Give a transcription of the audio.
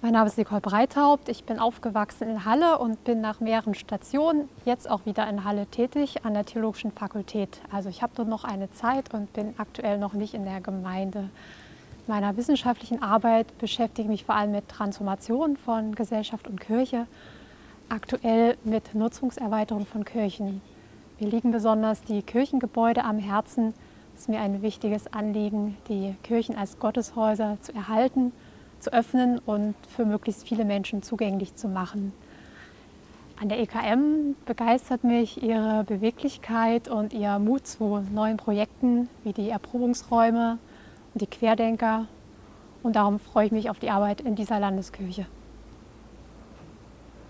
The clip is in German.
Mein Name ist Nicole Breithaupt. Ich bin aufgewachsen in Halle und bin nach mehreren Stationen jetzt auch wieder in Halle tätig an der Theologischen Fakultät. Also ich habe dort noch eine Zeit und bin aktuell noch nicht in der Gemeinde. In meiner wissenschaftlichen Arbeit beschäftige ich mich vor allem mit Transformation von Gesellschaft und Kirche, aktuell mit Nutzungserweiterung von Kirchen. Mir liegen besonders die Kirchengebäude am Herzen. Es ist mir ein wichtiges Anliegen, die Kirchen als Gotteshäuser zu erhalten zu öffnen und für möglichst viele Menschen zugänglich zu machen. An der EKM begeistert mich ihre Beweglichkeit und ihr Mut zu neuen Projekten wie die Erprobungsräume und die Querdenker. Und darum freue ich mich auf die Arbeit in dieser Landeskirche.